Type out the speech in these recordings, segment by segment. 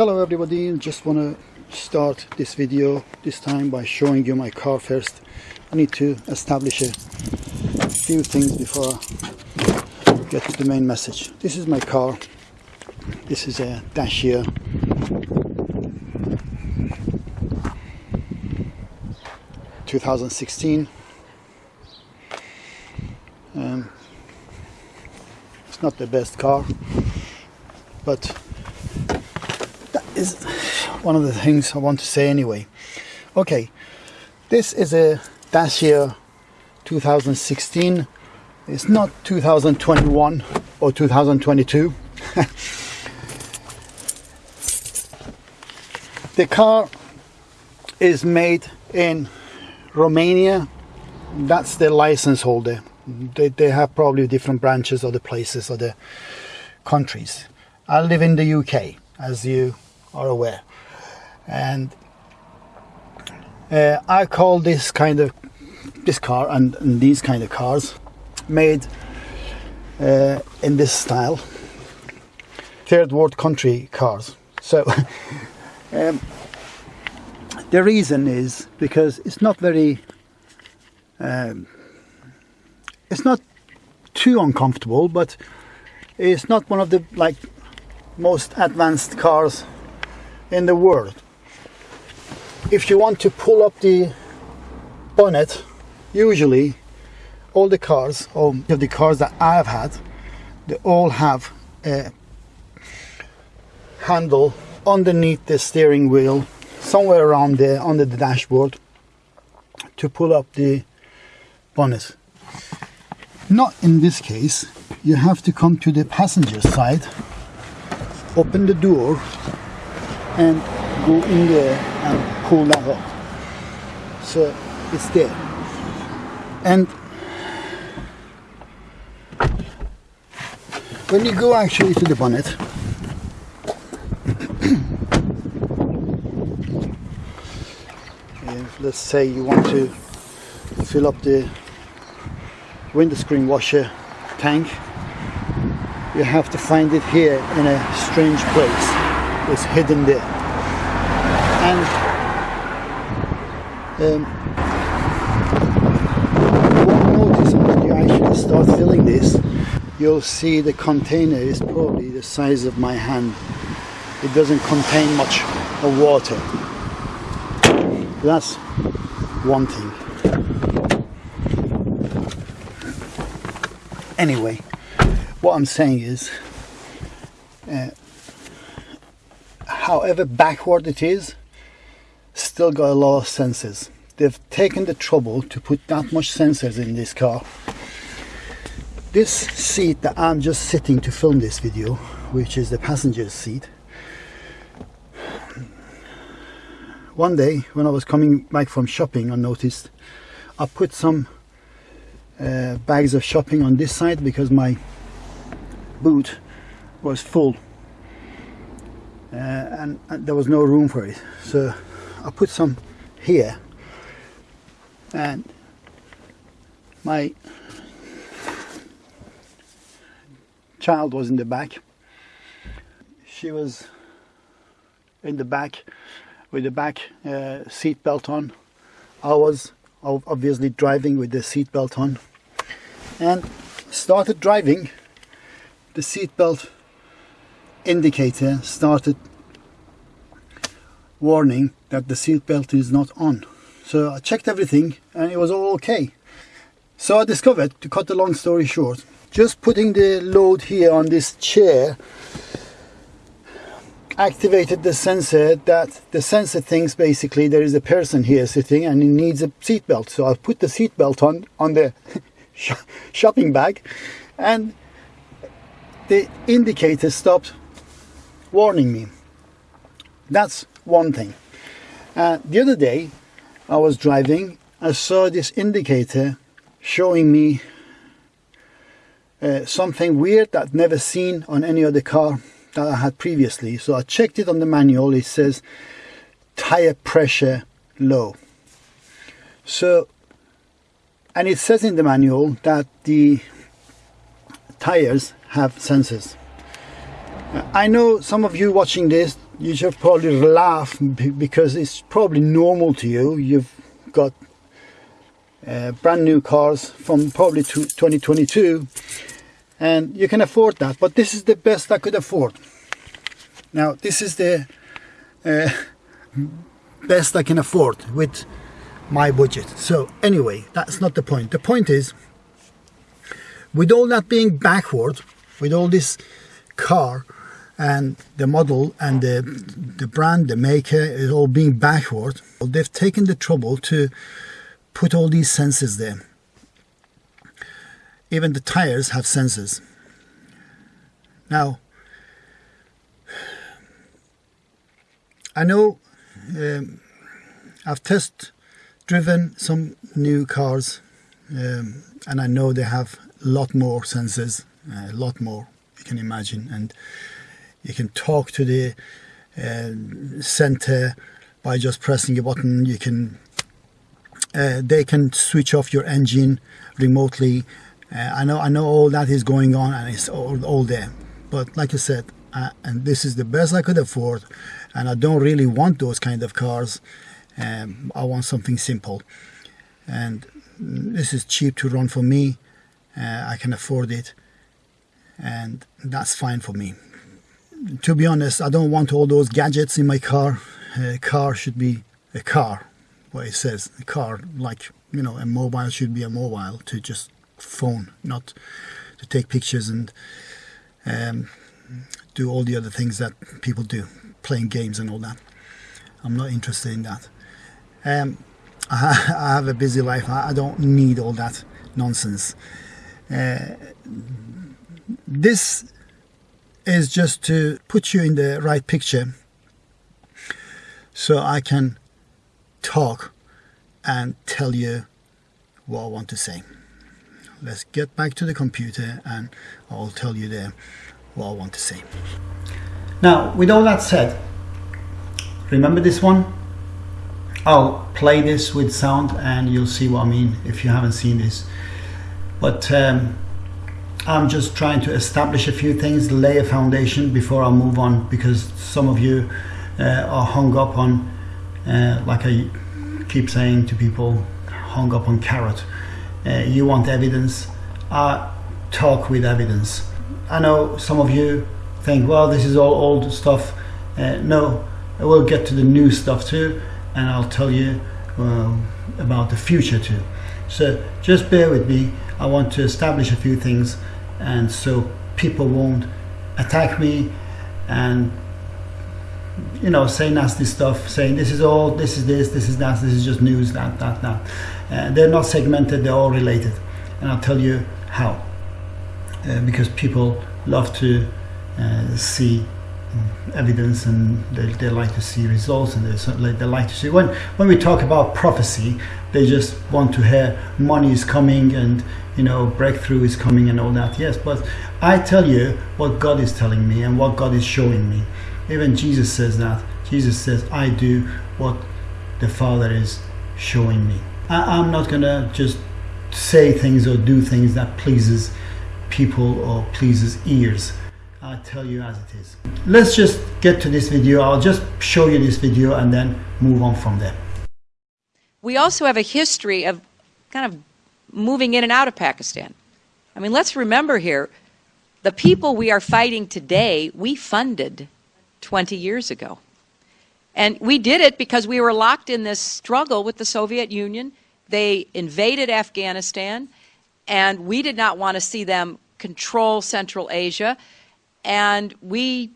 Hello everybody, just want to start this video this time by showing you my car first. I need to establish a few things before I get to the main message. This is my car. This is a dash Dacia 2016 um, it's not the best car but is one of the things I want to say anyway okay this is a Dacia 2016 it's not 2021 or 2022 the car is made in Romania, that's the license holder. They, they have probably different branches of the places or the countries. I live in the UK, as you are aware. And uh, I call this kind of this car and, and these kind of cars made uh, in this style third world country cars so um, the reason is because it's not very, um, it's not too uncomfortable, but it's not one of the like most advanced cars in the world. If you want to pull up the bonnet, usually all the cars, or the cars that I've had, they all have a handle underneath the steering wheel somewhere around there under the dashboard to pull up the bonnet. Not in this case, you have to come to the passenger side, open the door and go in there and pull that up. So it's there. And when you go actually to the bonnet, let's say you want to fill up the windscreen washer tank you have to find it here in a strange place it's hidden there. And um, won't notice when you actually start filling this you'll see the container is probably the size of my hand. It doesn't contain much of water. That's one thing. Anyway, what I'm saying is, uh, however backward it is, still got a lot of sensors. They've taken the trouble to put that much sensors in this car. This seat that I'm just sitting to film this video, which is the passenger seat, one day when I was coming back from shopping I noticed I put some uh, bags of shopping on this side because my boot was full uh, and, and, there was no room for it. So I put some here. And my child was in the back. She was in the back with the back uh, seat belt on. I was obviously driving with the seat belt on. And started driving. The seat belt indicator started warning that the seat belt is not on so I checked everything and it was all okay so I discovered to cut the long story short just putting the load here on this chair activated the sensor that the sensor thinks basically there is a person here sitting and he needs a seatbelt. So I put the seatbelt on on the shopping bag and the indicator stopped warning me. That's one thing. Uh, the other day I was driving, I saw this indicator showing me uh, something weird that I've never seen on any other car that I had previously. So I checked it on the manual. It says tire pressure low. So, and it says in the manual that the tires have sensors. I know some of you watching this you should probably laugh because it's probably normal to you. You've got uh, brand new cars from probably 2022 and you can afford that but this is the best I could afford. Now this is the uh, best I can afford with my budget. So anyway that's not the point. The point is with all that being backward with all this car and the model and the the brand the maker is all being backward they've taken the trouble to put all these sensors there. Even the tires have sensors. Now, I know um, I've test driven some new cars um, and I know they have a lot more sensors, a lot more you can imagine and you can talk to the uh, center by just pressing a button you can uh, they can switch off your engine remotely. Uh, I know I know all that is going on and it's all, all there. But like I said, uh, and this is the best I could afford, and I don't really want those kind of cars. Um, I want something simple, and this is cheap to run for me. Uh, I can afford it, and that's fine for me. To be honest, I don't want all those gadgets in my car. A car should be a car what it says. A car, like, you know, a mobile should be a mobile to just phone, not to take pictures and um, do all the other things that people do, playing games and all that. I'm not interested in that. Um, I, have a busy life. I, I, don't need all that nonsense. Uh, this is just to put you in the right picture so I can talk and tell you what I want to say. Let's get back to the computer and I'll tell you there what I want to say. Now, with all that said, remember this one? I'll play this with sound and you'll see what I mean if you haven't seen this. But um, I'm just trying to establish a few things, lay a foundation before I move on because some of you uh, are hung up on uh, like I keep saying to people hung up on carrot. Uh, you want evidence talk with evidence. I know some of you think well this is all old stuff. Uh, no we'll get to the new stuff too and I'll tell you um, about the future too. So just bear with me I want to establish a few things and so people won't attack me and you know, say nasty stuff, saying this is all, this is this, this is that, this is just news, that, that, that. Uh, they're not segmented, they're all related. And I'll tell you how. Uh, because people love to uh, see evidence and they, they like to see results and they, they like to see when when we talk about prophecy they just want to hear money is coming and you know breakthrough is coming and all that yes but I tell you what God is telling me and what God is showing me even Jesus says that. Jesus says, I do what the Father is showing me. I, am not to just say things or do things that pleases people or pleases ears. I tell you as it is. Let's just get to this video. I'll just show you this video and then move on from there. We also have a history of kind of moving in and out of Pakistan. I mean, let's remember here, the people we are fighting today, we funded 20 years ago. And we did it because we were locked in this struggle with the Soviet Union. They invaded Afghanistan, and we did not want to see them control Central Asia. And we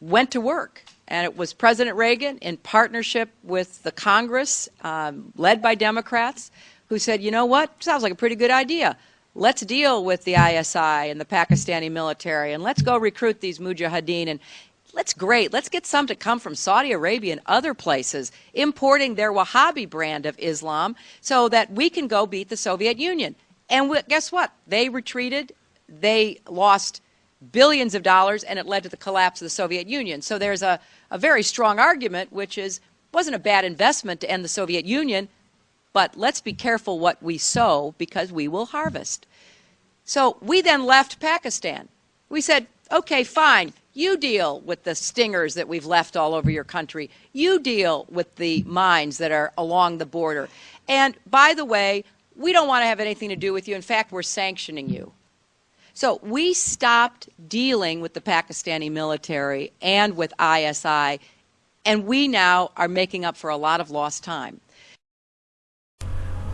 went to work. And it was President Reagan, in partnership with the Congress, um, led by Democrats, who said, you know what, sounds like a pretty good idea. Let's deal with the ISI and the Pakistani military, and let's go recruit these mujahideen and Let's great. Let's get some to come from Saudi Arabia and other places, importing their Wahhabi brand of Islam so that we can go beat the Soviet Union. And we, guess what? They retreated. They lost billions of dollars, and it led to the collapse of the Soviet Union. So there's a, a very strong argument, which is wasn't a bad investment to end the Soviet Union, but let's be careful what we sow because we will harvest. So we then left Pakistan. We said, okay, fine You deal with the stingers that we've left all over your country. You deal with the mines that are along the border. And by the way, we don't want to have anything to do with you. In fact, we're sanctioning you. So we stopped dealing with the Pakistani military and with ISI, and we now are making up for a lot of lost time.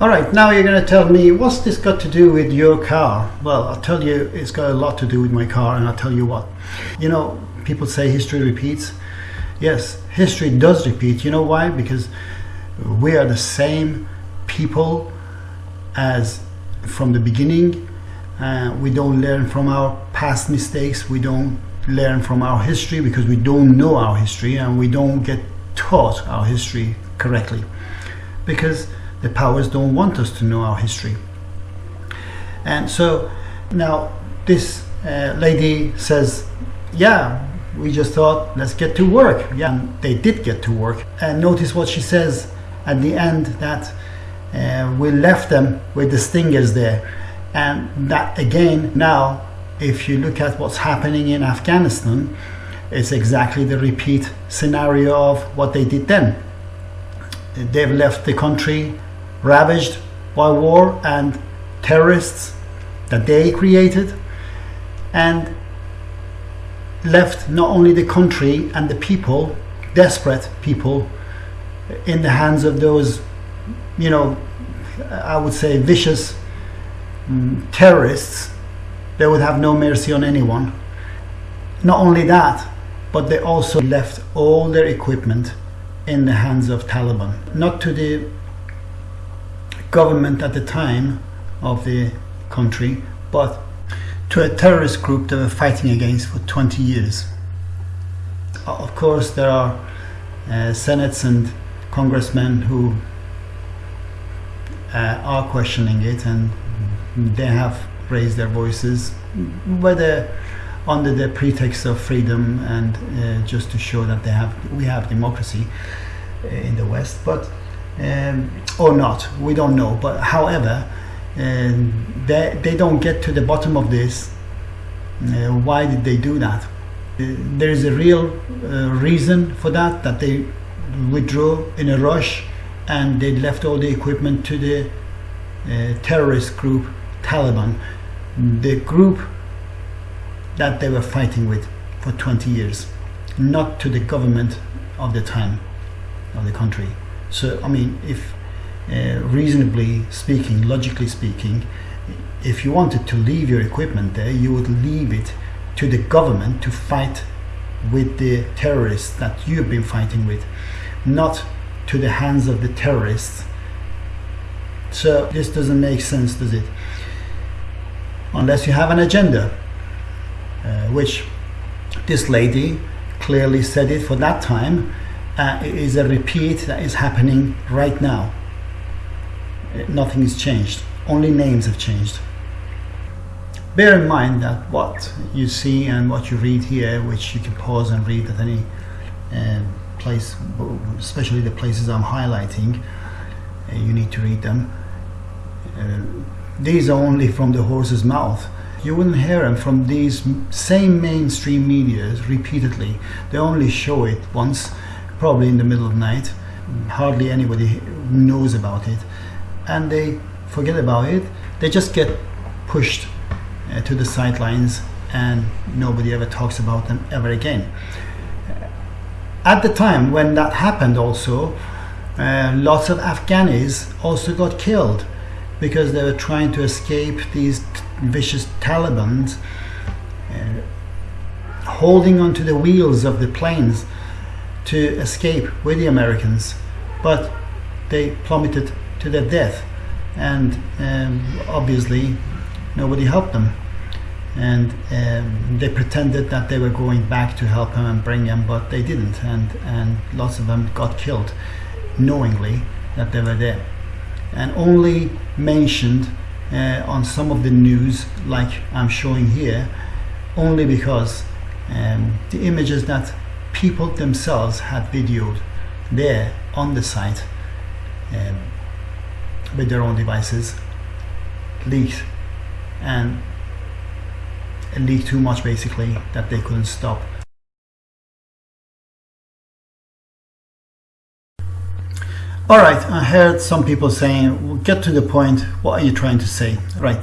All right, now you're going to tell me what's this got to do with your car? Well, I'll tell you, it's got a lot to do with my car, and I'll tell you what. You know, people say history repeats. Yes, history does repeat. You know why? Because we are the same people as from the beginning. Uh, we don't learn from our past mistakes. We don't learn from our history because we don't know our history and we don't get taught our history correctly. Because the powers don't want us to know our history. And so now this uh, lady says, yeah, we just thought, let's get to work. Yeah, and they did get to work. And notice what she says at the end that uh, we left them with the stingers there. And that again, now, if you look at what's happening in Afghanistan, it's exactly the repeat scenario of what they did then. They've left the country ravaged by war and terrorists that they created and left not only the country and the people, desperate people, in the hands of those, you know, I would say vicious um, terrorists. They would have no mercy on anyone. Not only that, but they also left all their equipment in the hands of Taliban. Not to the government at the time of the country, but to a terrorist group they were fighting against for 20 years. Of course, there are uh, senates and congressmen who uh, are questioning it and they have raised their voices, whether under the pretext of freedom and uh, just to show that they have we have democracy uh, in the West. But um, or not we don't know but however um, they, they don't get to the bottom of this uh, why did they do that uh, there is a real uh, reason for that that they withdrew in a rush and they left all the equipment to the uh, terrorist group Taliban the group that they were fighting with for 20 years not to the government of the time of the country so, I mean, if uh, reasonably speaking, logically speaking, if you wanted to leave your equipment there, you would leave it to the government to fight with the terrorists that you've been fighting with, not to the hands of the terrorists. So this doesn't make sense, does it? Unless you have an agenda, uh, which this lady clearly said it for that time, uh, is a repeat that is happening right now. Nothing has changed, only names have changed. Bear in mind that what you see and what you read here, which you can pause and read at any uh, place, especially the places I'm highlighting, uh, you need to read them. Uh, these are only from the horse's mouth. You wouldn't hear them from these same mainstream media repeatedly. They only show it once probably in the middle of the night. Hardly anybody knows about it. And they forget about it. They just get pushed uh, to the sidelines and nobody ever talks about them ever again. At the time when that happened also, uh, lots of Afghanis also got killed because they were trying to escape these vicious Taliban uh, holding onto the wheels of the planes to escape with the Americans, but they plummeted to their death, and um, obviously nobody helped them. And um, they pretended that they were going back to help him and bring him, but they didn't, and, and lots of them got killed knowingly that they were there. And only mentioned uh, on some of the news, like I'm showing here, only because um, the images that people themselves had videoed there on the site um, with their own devices leaked. And leaked too much basically that they couldn't stop All right, I heard some people saying, well, get to the point, what are you trying to say? Right.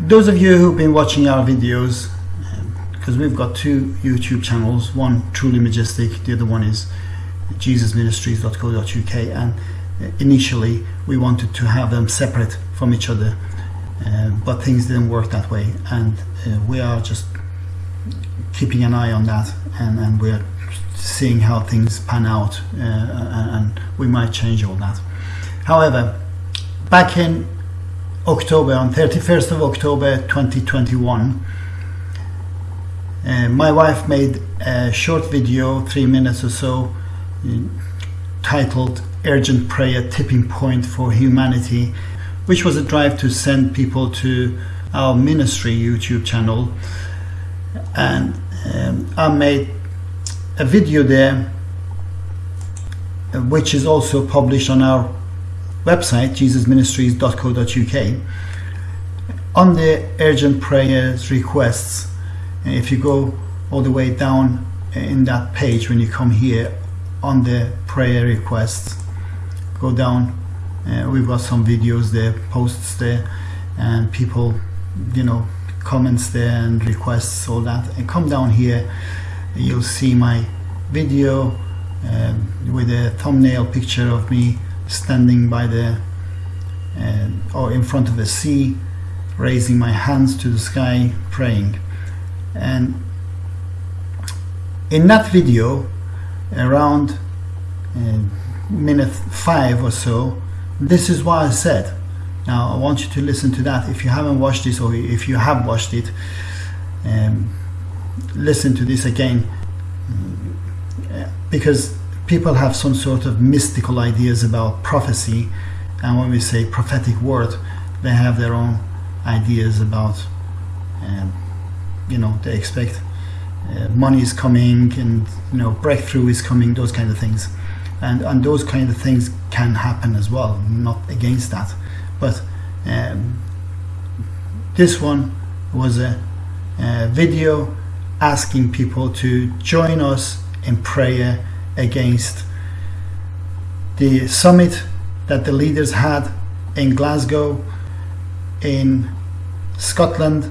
Those of you who've been watching our videos, because we've got two YouTube channels, one truly majestic, the other one is jesusministries.co.uk, and initially we wanted to have them separate from each other, uh, but things didn't work that way, and uh, we are just keeping an eye on that, and, and we're seeing how things pan out uh, and we might change all that. However, back in October, on 31st of October 2021, uh, my wife made a short video, three minutes or so, titled Urgent Prayer Tipping Point for Humanity, which was a drive to send people to our ministry YouTube channel. And um, I made a video there uh, which is also published on our website jesusministries.co.uk on the urgent prayers requests if you go all the way down in that page when you come here on the prayer requests go down uh, we've got some videos there posts there and people you know comments there and requests all that. And come down here you'll see my video um, with a thumbnail picture of me standing by the uh, or in front of the sea raising my hands to the sky praying. And in that video around uh, minute five or so this is what I said. Now I want you to listen to that if you haven't watched this or if you have watched it. Um, listen to this again. Because people have some sort of mystical ideas about prophecy and when we say prophetic word they have their own ideas about um, you know they expect uh, money is coming and you know breakthrough is coming those kind of things. And and those kind of things can happen as well not against that. But um, this one was a, a video asking people to join us in prayer against the summit that the leaders had in Glasgow, in Scotland,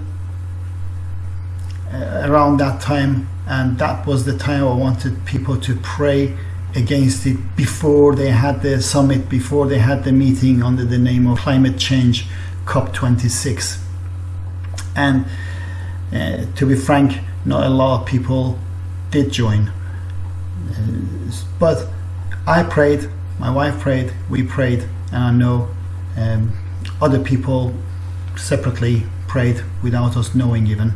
uh, around that time, and that was the time I wanted people to pray against it before they had the summit, before they had the meeting under the name of Climate Change COP26. And uh, to be frank, not a lot of people did join. Uh, but I prayed, my wife prayed, we prayed, and I know um, other people separately prayed without us knowing even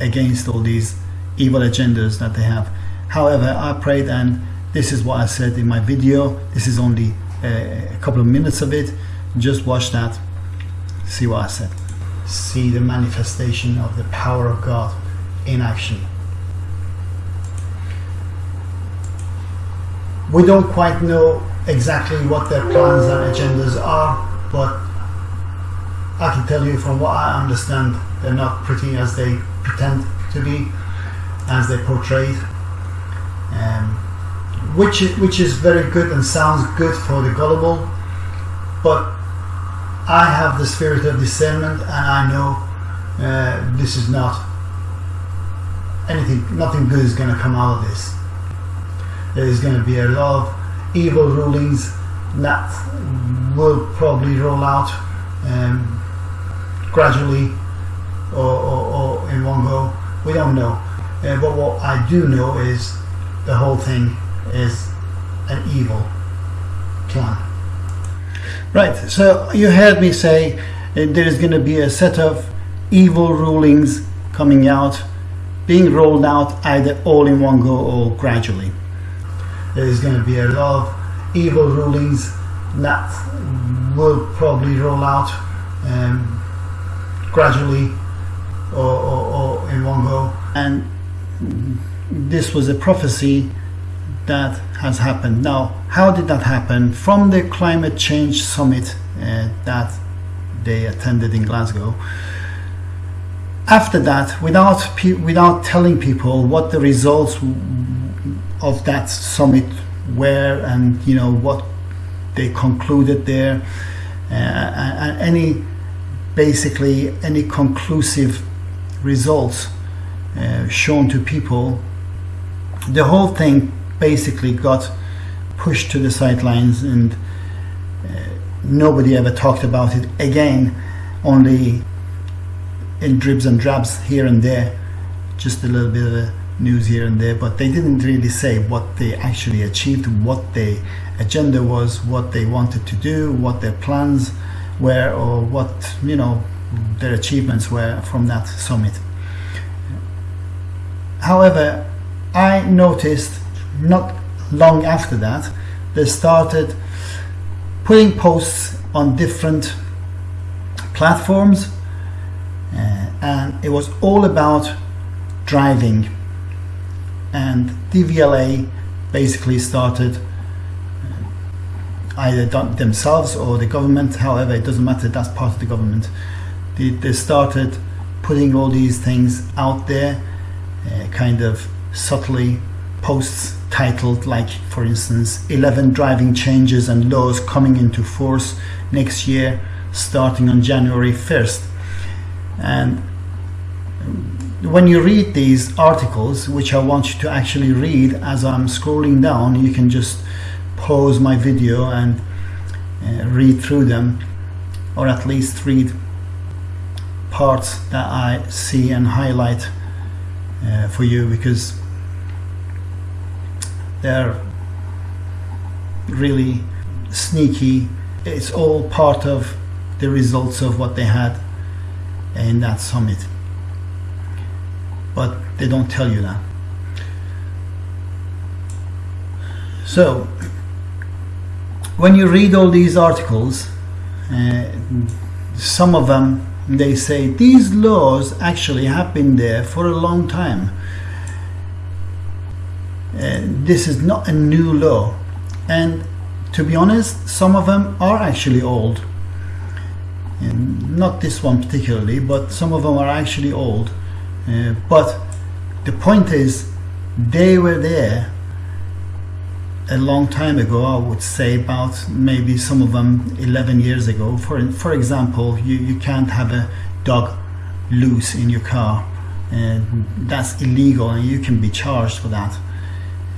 against all these evil agendas that they have. However, I prayed, and this is what I said in my video. This is only a, a couple of minutes of it. Just watch that, see what I said. See the manifestation of the power of God in action. We don't quite know exactly what their plans and agendas are, but I can tell you from what I understand, they're not pretty as they pretend to be, as they portrayed. Um, which which is very good and sounds good for the gullible, but I have the spirit of discernment and I know uh, this is not anything, nothing good is going to come out of this. There's going to be a lot of evil rulings that will probably roll out um, gradually or, or, or, in one go. We don't know. Uh, but what I do know is the whole thing is an evil plan. Right, so you heard me say uh, there is going to be a set of evil rulings coming out being rolled out either all in one go or gradually. There's going to be a lot of evil rulings that will probably roll out um, gradually or, or, or in one go. And this was a prophecy that has happened. Now, how did that happen? From the climate change summit uh, that they attended in Glasgow, after that, without without telling people what the results of that summit were, and you know what they concluded there, uh, and any basically any conclusive results uh, shown to people. The whole thing basically got pushed to the sidelines and uh, nobody ever talked about it again only in dribs and drabs here and there just a little bit of news here and there but they didn't really say what they actually achieved what their agenda was what they wanted to do what their plans were or what you know their achievements were from that summit. However i noticed not long after that, they started putting posts on different platforms, uh, and it was all about driving. And DVLA basically started uh, either themselves or the government, however, it doesn't matter, that's part of the government. They, they started putting all these things out there, uh, kind of subtly posts titled like for instance 11 driving changes and laws coming into force next year starting on January 1st and when you read these articles which I want you to actually read as I'm scrolling down you can just pause my video and uh, read through them or at least read parts that I see and highlight uh, for you because they're really sneaky. It's all part of the results of what they had in that summit. But they don't tell you that. So, when you read all these articles, uh, some of them they say these laws actually have been there for a long time uh, this is not a new law and to be honest some of them are actually old and not this one particularly but some of them are actually old. Uh, but the point is they were there a long time ago I would say about maybe some of them 11 years ago. For for example you, you can't have a dog loose in your car. And that's illegal and you can be charged for that.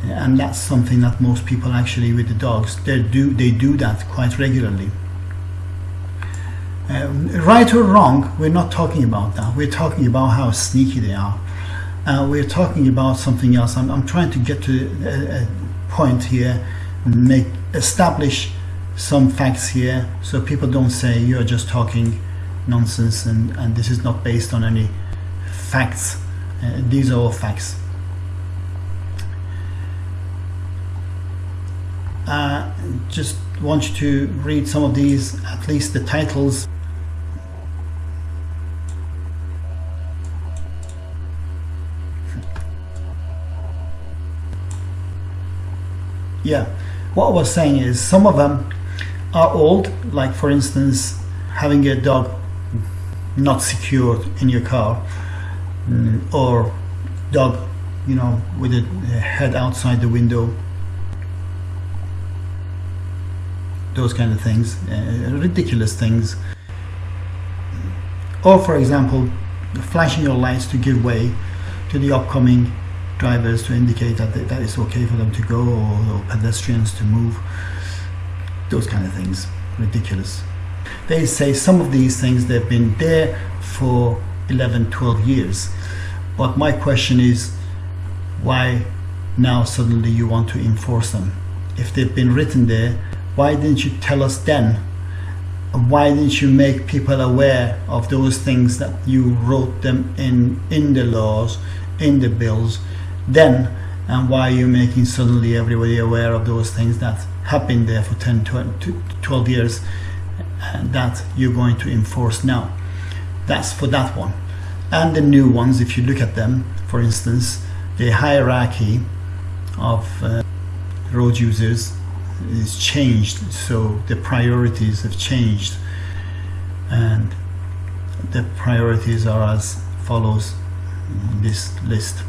And that's something that most people actually with the dogs they do they do that quite regularly uh, right or wrong we're not talking about that. We're talking about how sneaky they are. Uh, we're talking about something else. I'm, I'm trying to get to a, a point here make establish some facts here so people don't say you're just talking nonsense and, and this is not based on any facts. Uh, these are all facts. Uh, just want you to read some of these, at least the titles. Yeah, what I was saying is some of them are old, like for instance, having a dog not secured in your car, mm, or dog, you know, with a head outside the window those kind of things, uh, ridiculous things. Or, for example, flashing your lights to give way to the upcoming drivers to indicate that that is okay for them to go or, or pedestrians to move. Those kind of things, ridiculous. They say some of these things they've been there for 11, 12 years. But my question is, why now suddenly you want to enforce them? If they've been written there why didn't you tell us then? Why didn't you make people aware of those things that you wrote them in in the laws, in the bills, then? And why you're you making suddenly everybody aware of those things that have been there for 10, 12 years and that you're going to enforce now? That's for that one. And the new ones, if you look at them, for instance, the hierarchy of uh, road users is changed so the priorities have changed and the priorities are as follows this list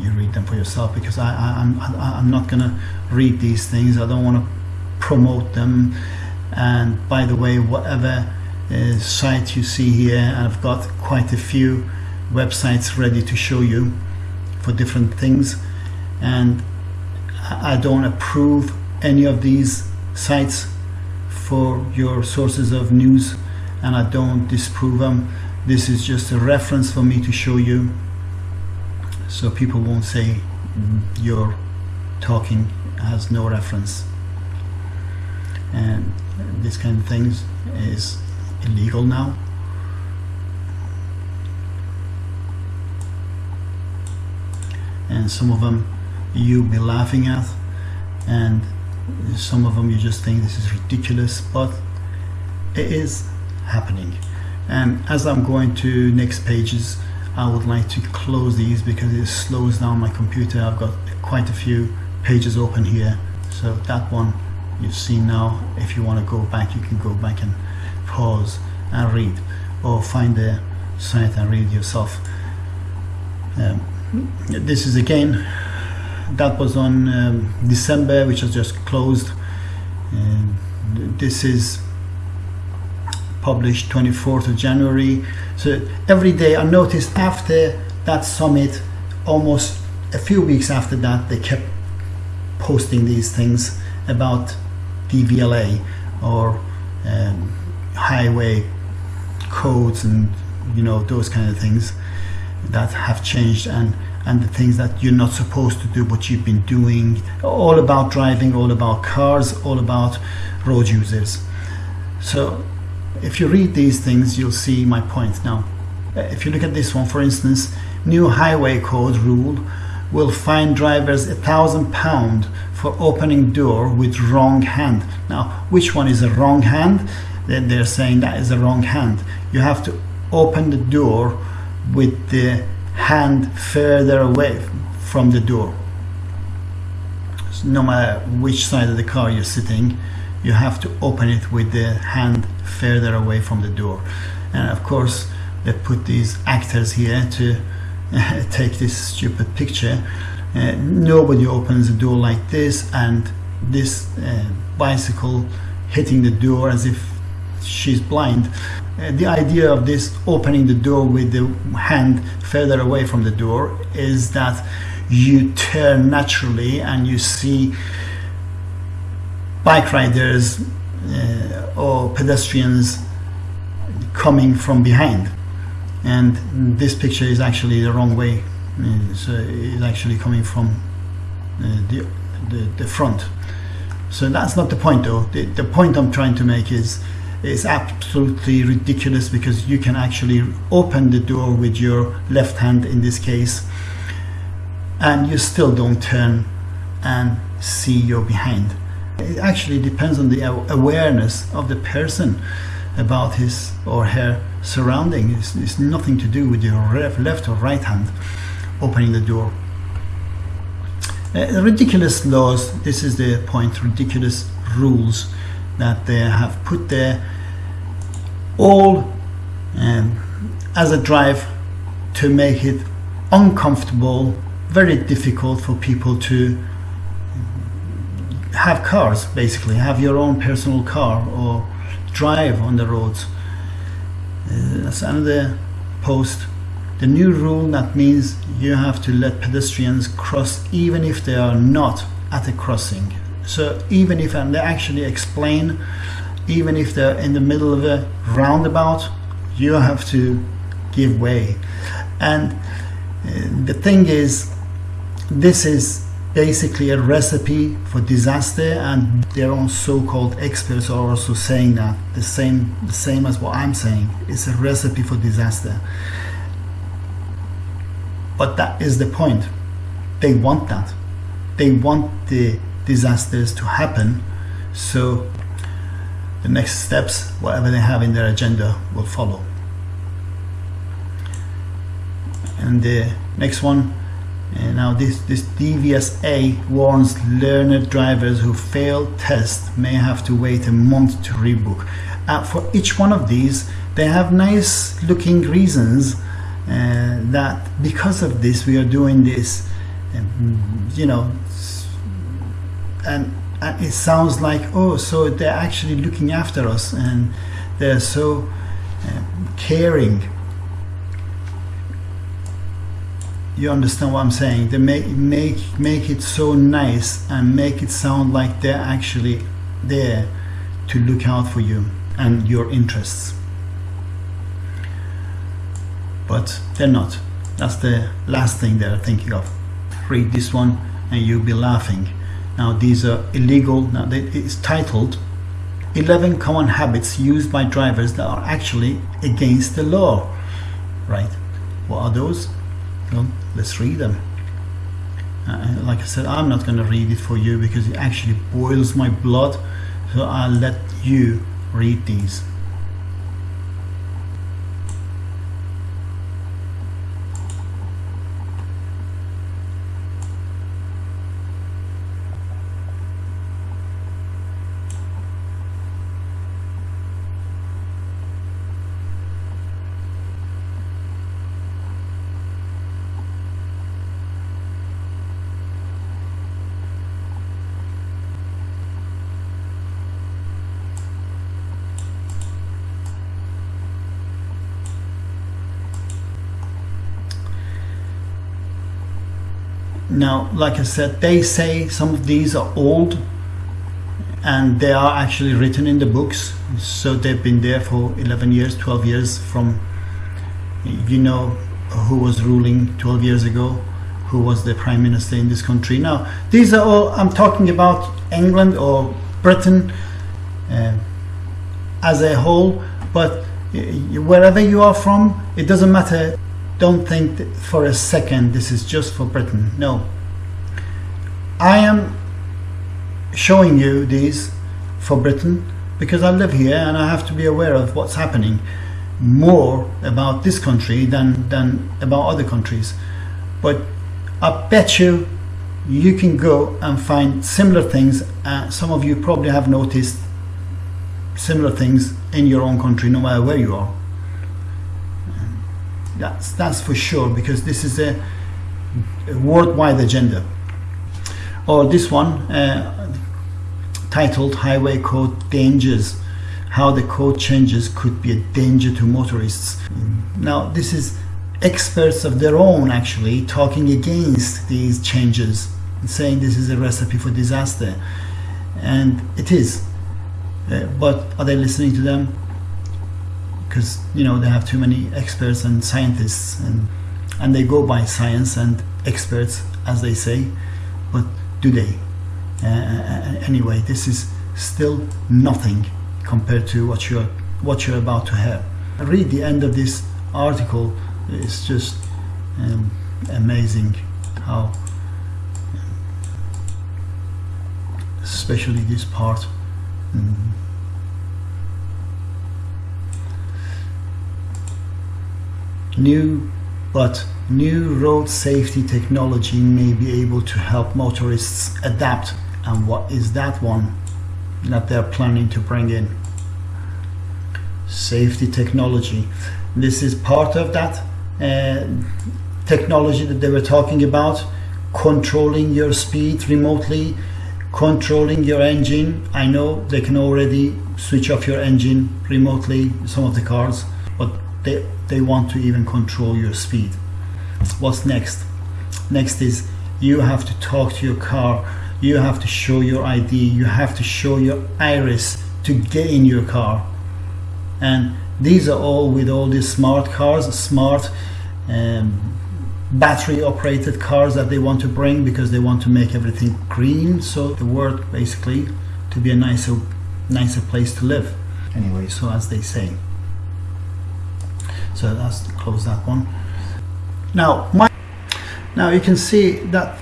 you read them for yourself because I, I, I'm not going to read these things. I don't want to promote them. And by the way, whatever uh, site you see here, I've got quite a few websites ready to show you for different things. And I don't approve any of these sites for your sources of news and I don't disprove them. This is just a reference for me to show you so people won't say mm-hmm, your talking has no reference. And this kind of things is illegal now. And some of them you'll be laughing at and some of them you just think this is ridiculous but it is happening and as I'm going to next pages I would like to close these because it slows down my computer. I've got quite a few pages open here. So that one you've seen now if you want to go back you can go back and pause and read or find the site and read yourself. Um, this is again that was on um, December which has just closed. Um, this is published 24th of January. So every day I noticed after that summit almost a few weeks after that they kept posting these things about DVLA or um, highway codes and you know those kind of things that have changed and and the things that you're not supposed to do but you've been doing. All about driving all about cars all about road users. So if you read these things you'll see my point. Now if you look at this one for instance new highway code rule will fine drivers a thousand pound for opening door with wrong hand. Now which one is a wrong hand? Then they're saying that is a wrong hand. You have to open the door with the hand further away from the door. So no matter which side of the car you're sitting you have to open it with the hand further away from the door. And of course they put these actors here to take this stupid picture. Uh, nobody opens a door like this and this uh, bicycle hitting the door as if she's blind. Uh, the idea of this opening the door with the hand further away from the door is that you turn naturally and you see bike riders uh, or pedestrians coming from behind. And this picture is actually the wrong way. Uh, so it's actually coming from uh, the, the, the front. So that's not the point though. The, the point I'm trying to make is it's absolutely ridiculous because you can actually open the door with your left hand in this case and you still don't turn and see your behind it actually depends on the awareness of the person about his or her surrounding. It's, it's nothing to do with your left or right hand opening the door. Uh, ridiculous laws this is the point ridiculous rules that they have put there. All um, as a drive to make it uncomfortable very difficult for people to have cars basically. Have your own personal car or drive on the roads. Uh, that's another post. The new rule that means you have to let pedestrians cross even if they are not at a crossing. So even if and they actually explain even if they're in the middle of a roundabout you have to give way. And uh, the thing is this is basically a recipe for disaster and their own so-called experts are also saying that the same the same as what I'm saying it's a recipe for disaster. But that is the point. They want that. They want the disasters to happen. So the next steps whatever they have in their agenda will follow. And the next one and now this this DVSA warns learner drivers who fail test may have to wait a month to rebook uh, for each one of these they have nice looking reasons uh, that because of this we are doing this um, you know, and, and it sounds like oh, so they're actually looking after us and they're so um, caring. You understand what I'm saying? They make make make it so nice and make it sound like they're actually there to look out for you and your interests. But they're not. That's the last thing they're thinking of. Read this one and you'll be laughing. Now these are illegal. Now it's titled 11 common habits used by drivers that are actually against the law. Right? What are those? Well, let's read them. Uh, like I said, I'm not going to read it for you because it actually boils my blood. So I'll let you read these. Now, like I said, they say some of these are old and they are actually written in the books. So they've been there for 11 years, 12 years from, you know, who was ruling 12 years ago, who was the prime minister in this country. Now, these are all, I'm talking about England or Britain uh, as a whole, but y- wherever you are from, it doesn't matter. Don't think for a second this is just for Britain. No. I am showing you these for Britain because I live here and I have to be aware of what's happening more about this country than, than about other countries. But I bet you you can go and find similar things. Uh, some of you probably have noticed similar things in your own country, no matter where you are. That's that's for sure because this is a, a worldwide agenda. Or this one, uh, titled "Highway Code Dangers: How the Code Changes Could Be a Danger to Motorists." Now, this is experts of their own actually talking against these changes saying this is a recipe for disaster, and it is. Uh, but are they listening to them? Because you know they have too many experts and scientists, and and they go by science and experts as they say, but do they? Uh, anyway, this is still nothing compared to what you're what you're about to have. Read the end of this article. It's just um, amazing how, especially this part. mm, New but new road safety technology may be able to help motorists adapt. And what is that one that they're planning to bring in? Safety technology. This is part of that uh, technology that they were talking about. Controlling your speed remotely controlling your engine. I know they can already switch off your engine remotely some of the cars but they they want to even control your speed. What's next? Next is you have to talk to your car. You have to show your id you have to show your iris to get in your car. And these are all with all these smart cars smart um, battery operated cars that they want to bring because they want to make everything green. So the world basically to be a nicer nicer place to live. Anyway so as they say so that's close that one. Now my now you can see that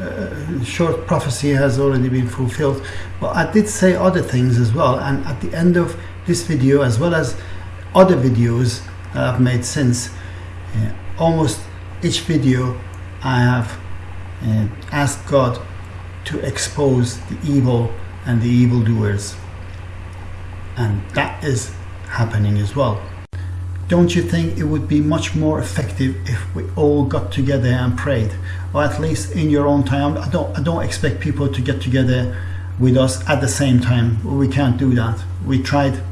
uh, short prophecy has already been fulfilled but i did say other things as well and at the end of this video as well as other videos that i've made since uh, almost each video i have uh, asked god to expose the evil and the evildoers. And that is happening as well don't you think it would be much more effective if we all got together and prayed or at least in your own time. I don't, I don't expect people to get together with us at the same time. We can't do that. We tried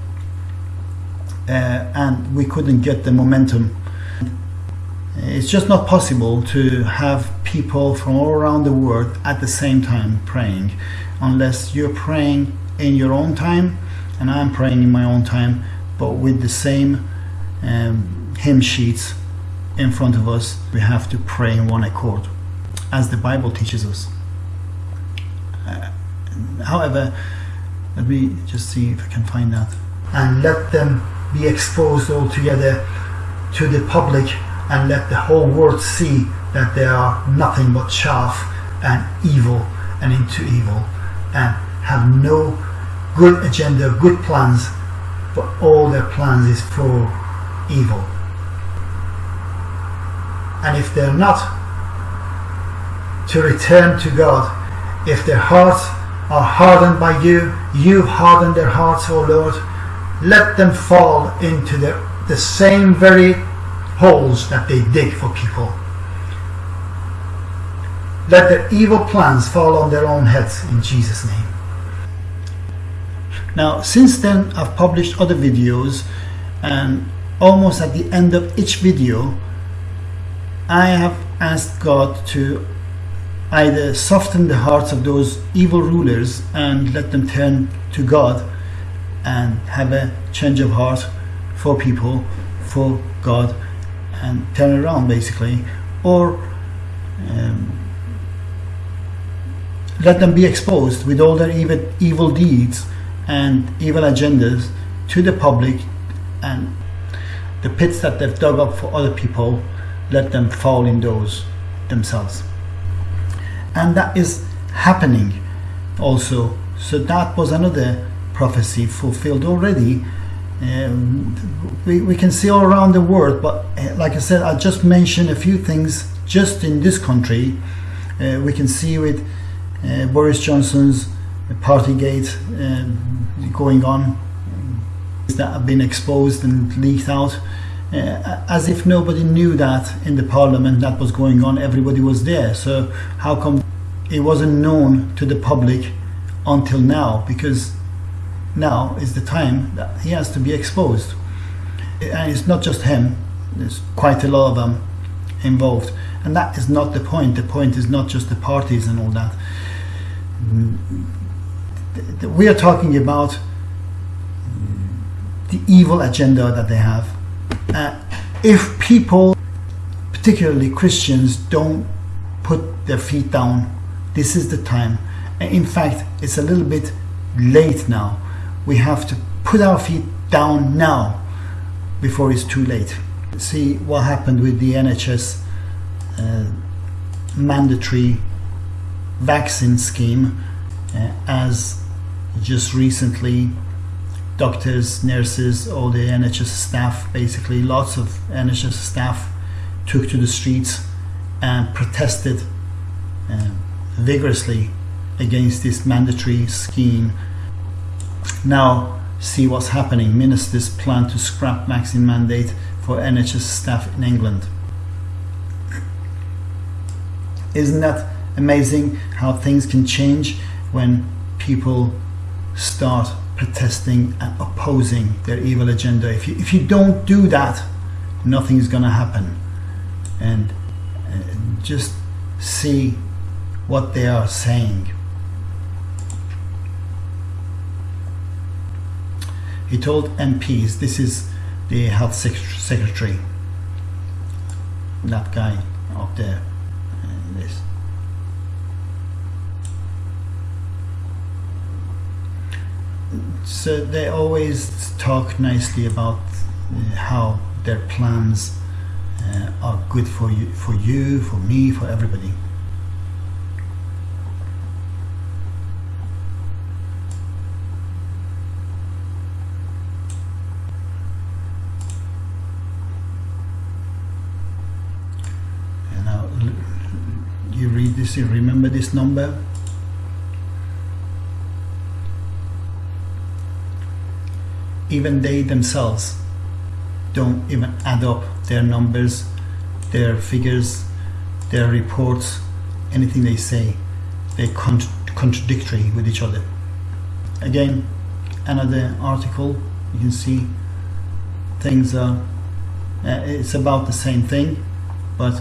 uh, and we couldn't get the momentum. It's just not possible to have people from all around the world at the same time praying unless you're praying in your own time and I'm praying in my own time but with the same um, hymn sheets in front of us we have to pray in one accord as the Bible teaches us. Uh, however let me just see if I can find that. And let them be exposed all together to the public and let the whole world see that they are nothing but chaff and evil and into evil and have no good agenda, good plans, but all their plans is for evil. And if they're not to return to God, if their hearts are hardened by you, you've hardened their hearts, O Lord, let them fall into the, the same very holes that they dig for people. Let their evil plans fall on their own heads in Jesus' name. Now, since then, I've published other videos, and almost at the end of each video, I have asked God to either soften the hearts of those evil rulers and let them turn to God and have a change of heart for people, for God, and turn around basically, or um, let them be exposed with all their evil, evil deeds and evil agendas to the public and the pits that they've dug up for other people, let them fall in those themselves. And that is happening also. So that was another prophecy fulfilled already. Um, we, we can see all around the world, but uh, like I said, I just mentioned a few things just in this country. Uh, we can see with uh, Boris Johnson's Partygate um, going on that have been exposed and leaked out. Uh, as if nobody knew that in the parliament that was going on, everybody was there. So, how come it wasn't known to the public until now? Because now is the time that he has to be exposed. And it's not just him, there's quite a lot of them involved. And that is not the point. The point is not just the parties and all that. We are talking about the evil agenda that they have. Uh, if people, particularly Christians, don't put their feet down, this is the time. In fact, it's a little bit late now. We have to put our feet down now before it's too late. See what happened with the NHS uh, mandatory vaccine scheme uh, as just recently doctors, nurses, all the NHS staff, basically lots of NHS staff took to the streets and protested uh, vigorously against this mandatory scheme. Now see what's happening. Ministers plan to scrap vaccine mandate for NHS staff in England. Isn't that amazing how things can change when people start protesting and opposing their evil agenda. If you, if you don't do that, nothing is going to happen. And uh, just see what they are saying. He told MPs, this is the health secretary, that guy up there, uh, this. So they always talk nicely about uh, how their plans uh, are good for you, for you, for me, for everybody. And now you read this, you remember this number even they themselves don't even add up their numbers, their figures, their reports anything they say, they're con- contradictory with each other. Again, another article, you can see things are, uh, it's about the same thing, but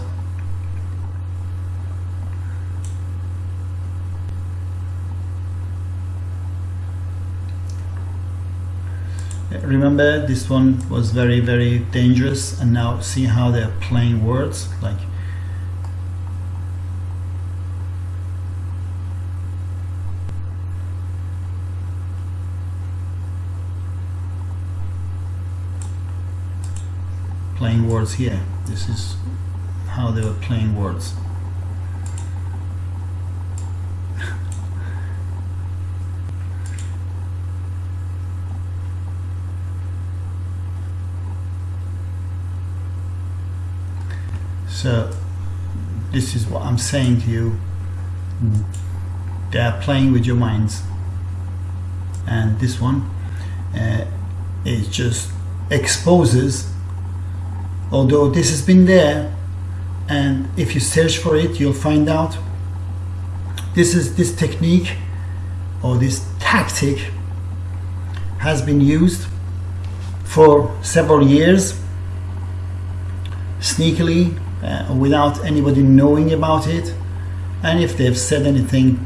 remember this one was very very dangerous and now see how they're playing words like playing words here. This is how they were playing words So this is what I'm saying to you. They are playing with your minds, and this one uh, it just exposes. Although this has been there, and if you search for it, you'll find out. This is this technique or this tactic has been used for several years sneakily uh, without anybody knowing about it. And if they've said anything,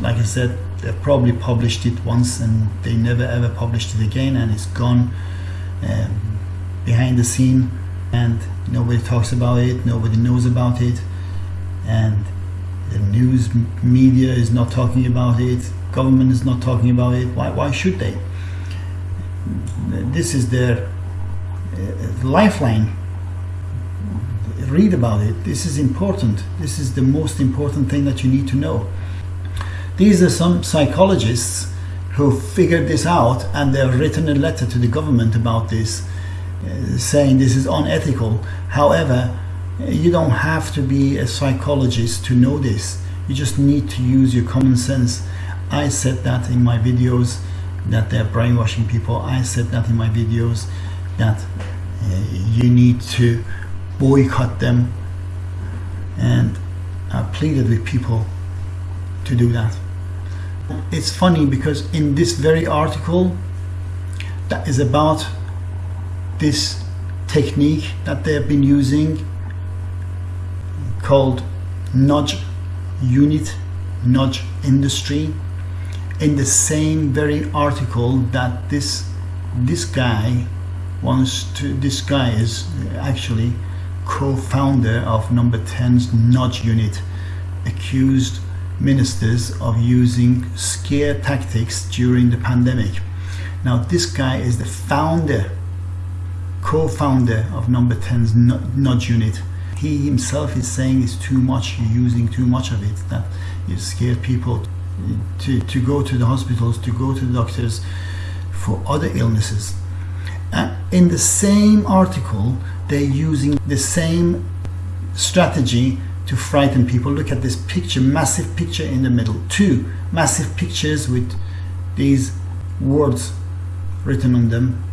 like I said, they've probably published it once and they never ever published it again, and it's gone um, behind the scene, and nobody talks about it, nobody knows about it, and the news media is not talking about it, government is not talking about it. Why? Why should they? This is their uh, lifeline read about it. This is important. This is the most important thing that you need to know. These are some psychologists who figured this out and they've written a letter to the government about this, uh, saying this is unethical. However, you don't have to be a psychologist to know this. You just need to use your common sense. I said that in my videos that they're brainwashing people. I said that in my videos that uh, you need to boycott them and I pleaded with people to do that. It's funny because in this very article that is about this technique that they have been using called nudge unit, nudge industry, in the same very article that this this guy wants to this guy is actually co-founder of Number 10's Nudge Unit, accused ministers of using scare tactics during the pandemic. Now this guy is the founder, co-founder of Number 10's Nudge Unit. He himself is saying it's too much, you're using too much of it, that you scare people to, to go to the hospitals, to go to the doctors for other illnesses. And in the same article, they're using the same strategy to frighten people. Look at this picture, massive picture in the middle. Two massive pictures with these words written on them.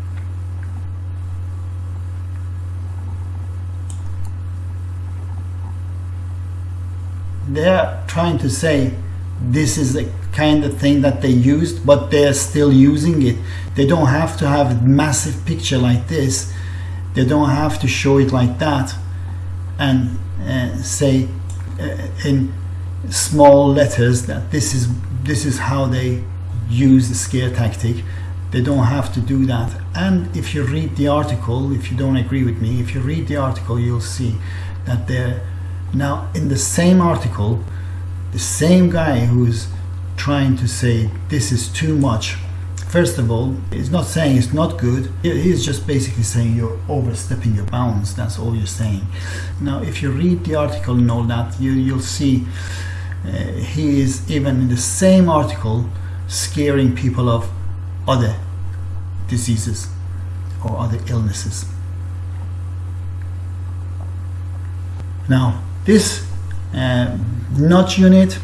They're trying to say this is the kind of thing that they used, but they're still using it. They don't have to have a massive picture like this they don't have to show it like that and uh, say uh, in small letters that this is this is how they use the scare tactic. They don't have to do that. And if you read the article if you don't agree with me if you read the article you'll see that they're now in the same article the same guy who's trying to say this is too much First of all, he's not saying it's not good. He's just basically saying you're overstepping your bounds. That's all you're saying. Now, if you read the article and all that, you, you'll see uh, he is even in the same article scaring people of other diseases or other illnesses. Now, this uh, nudge unit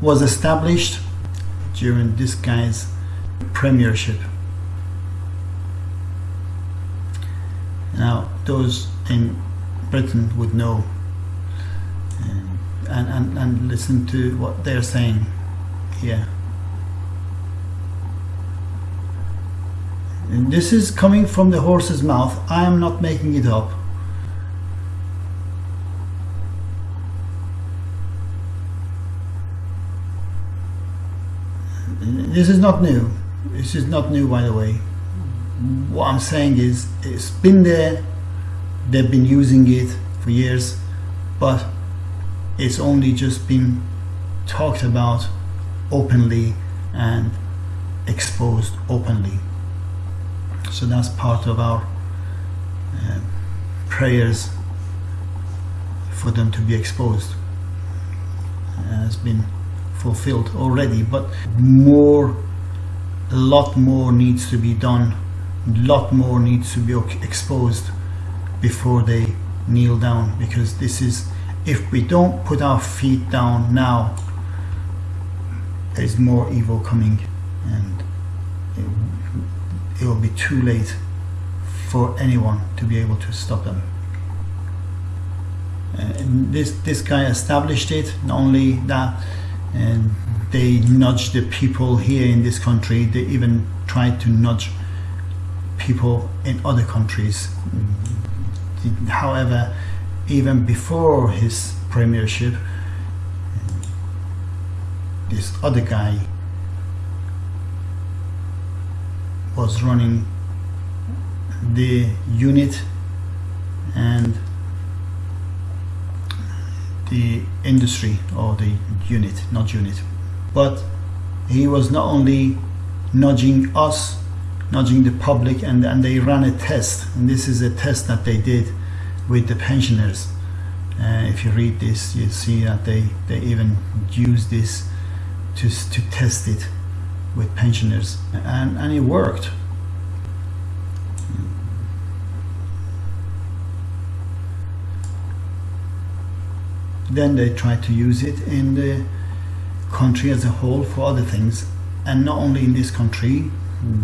was established during this guy's premiership. Now, those in Britain would know um, and, and, and listen to what they're saying here. And this is coming from the horse's mouth. I am not making it up. This is not new. This is not new, by the way. What I'm saying is, it's been there. They've been using it for years, but it's only just been talked about openly and exposed openly. So that's part of our uh, prayers for them to be exposed. It has been fulfilled already, but more, a lot more needs to be done. A lot more needs to be exposed before they kneel down because this is if we don't put our feet down now there's more evil coming and it, it will be too late for anyone to be able to stop them uh, this this guy established it not only that and they nudge the people here in this country. They even try to nudge people in other countries. However even before his premiership this other guy was running the unit and the industry or the unit not unit. But he was not only nudging us nudging the public and, and they ran a test. And this is a test that they did with the pensioners. Uh, if you read this you see that they they even use this to, to test it with pensioners. And, and it worked then they try to use it in the country as a whole for other things. And not only in this country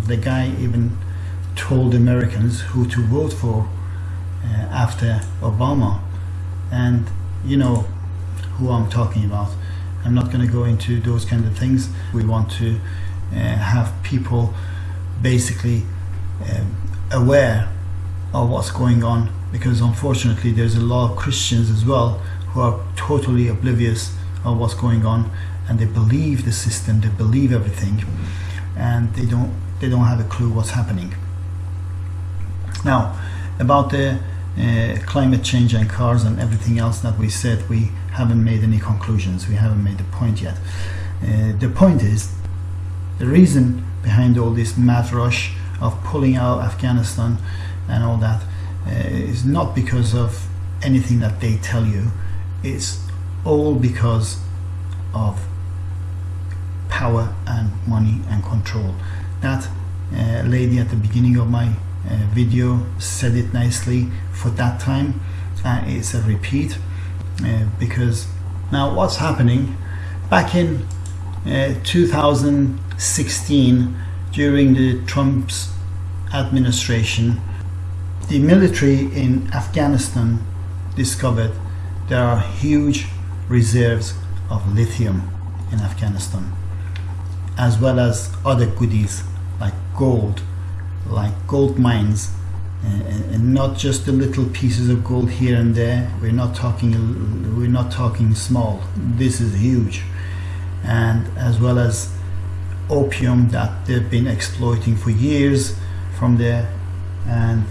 the guy even told Americans who to vote for uh, after Obama. And you know who I'm talking about. I'm not going to go into those kind of things. We want to uh, have people basically um, aware of what's going on. Because unfortunately there's a lot of Christians as well who are totally oblivious of what's going on and they believe the system they believe everything and they don't they don't have a clue what's happening. Now about the uh, climate change and cars and everything else that we said we haven't made any conclusions. We haven't made the point yet. Uh, the point is the reason behind all this mad rush of pulling out Afghanistan and all that uh, is not because of anything that they tell you it's all because of power and money and control. That uh, lady at the beginning of my uh, video said it nicely for that time uh, it's a repeat uh, because now what's happening back in uh, 2016 during the Trump's administration the military in Afghanistan discovered there are huge reserves of lithium in Afghanistan as well as other goodies like gold like gold mines. And, not just the little pieces of gold here and there. We're not talking we're not talking small. This is huge. And as well as opium that they've been exploiting for years from there and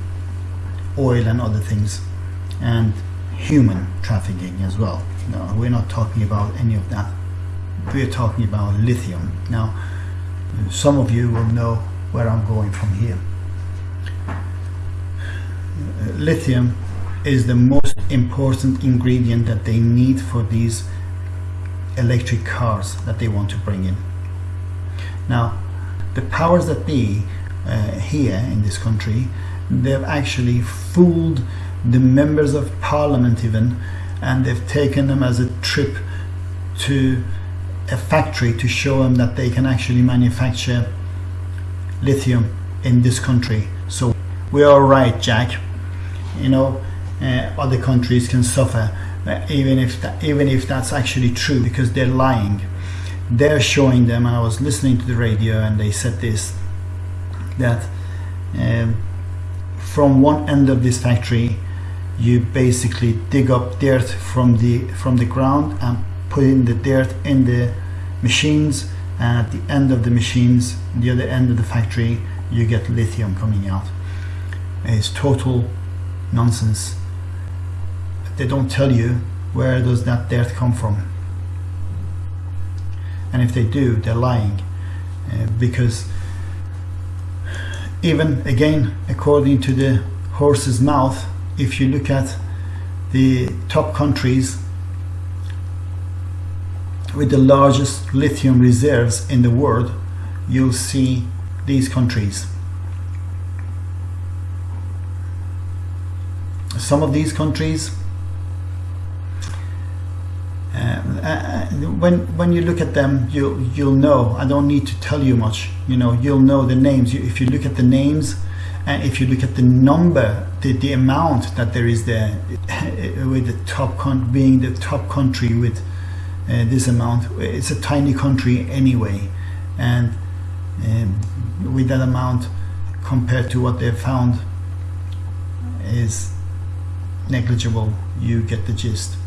oil and other things. And human trafficking as well. No we're not talking about any of that. We're talking about lithium. Now some of you will know where I'm going from here. Lithium is the most important ingredient that they need for these electric cars that they want to bring in. Now the powers that be uh, here in this country they've actually fooled the members of parliament even and they've taken them as a trip to a factory to show them that they can actually manufacture lithium in this country so we're all right Jack you know uh, other countries can suffer uh, even if that, even if that's actually true, because they're lying. They're showing them, and I was listening to the radio, and they said this that um, from one end of this factory, you basically dig up dirt from the from the ground and put in the dirt in the machines, and at the end of the machines, near the other end of the factory, you get lithium coming out. It's total nonsense. They don't tell you where does that dirt come from. And if they do, they're lying. Uh, because even again, according to the horse's mouth, if you look at the top countries with the largest lithium reserves in the world, you'll see these countries. Some of these countries, uh, uh, when when you look at them, you you'll know. I don't need to tell you much. You know, you'll know the names. You, if you look at the names, and if you look at the number, the, the amount that there is there, with the top con- being the top country with uh, this amount, it's a tiny country anyway, and um, with that amount compared to what they've found is negligible. You get the gist.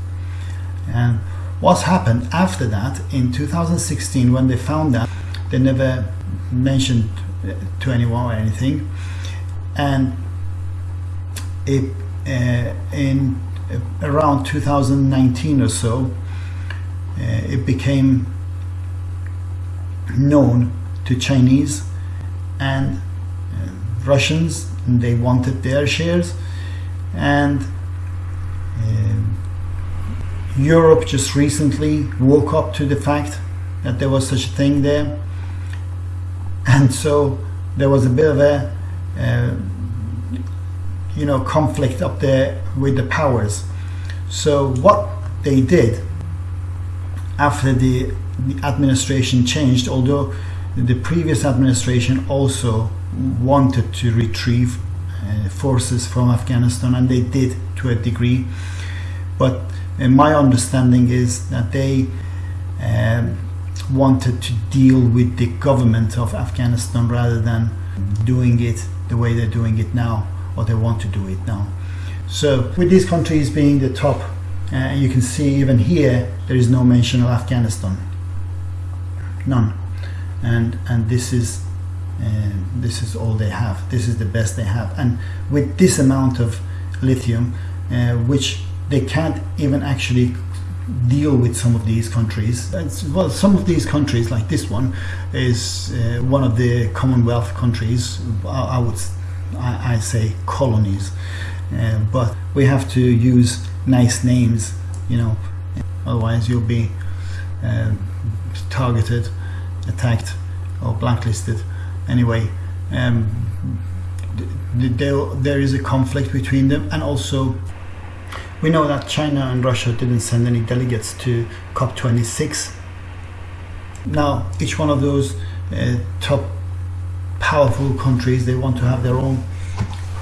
And what's happened after that in 2016 when they found that they never mentioned to anyone or anything and it, uh, in uh, around 2019 or so uh, it became known to Chinese and uh, Russians and they wanted their shares. And um, Europe just recently woke up to the fact that there was such a thing there. And so there was a bit of a uh, you know conflict up there with the powers. So what they did after the, the administration changed although the previous administration also wanted to retrieve uh, forces from Afghanistan and they did to a degree. But and my understanding is that they um, wanted to deal with the government of Afghanistan rather than doing it the way they're doing it now, or they want to do it now. So, with these countries being the top, uh, you can see even here there is no mention of Afghanistan, none, and and this is uh, this is all they have. This is the best they have, and with this amount of lithium, uh, which they can't even actually deal with some of these countries. It's, well, some of these countries, like this one, is uh, one of the Commonwealth countries. I, I would, I, I, say colonies, uh, but we have to use nice names, you know. Otherwise, you'll be uh, targeted, attacked, or blacklisted. Anyway. Um, there, there is a conflict between them, and also we know that China and Russia didn't send any delegates to COP26. Now, each one of those uh, top powerful countries, they want to have their own